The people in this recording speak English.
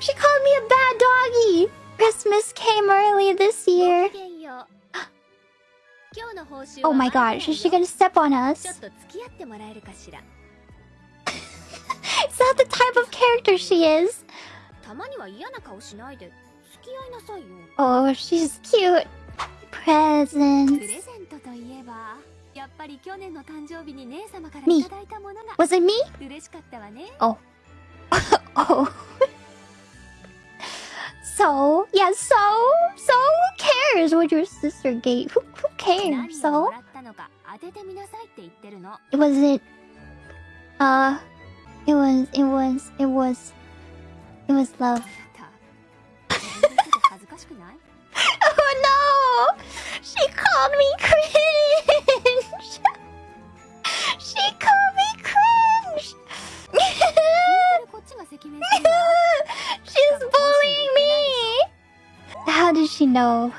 She called me a bad doggy Christmas came early this year. Oh my gosh, is she gonna step on us? Is that the type of character she is? Oh, she's cute. Presents. Me. Was it me? Oh. oh. so, yeah, so, so who cares what your sister gave? Who, who cares? So? It was it. Uh, it was, it was, it was, it was love. She's bullying me! How did she know?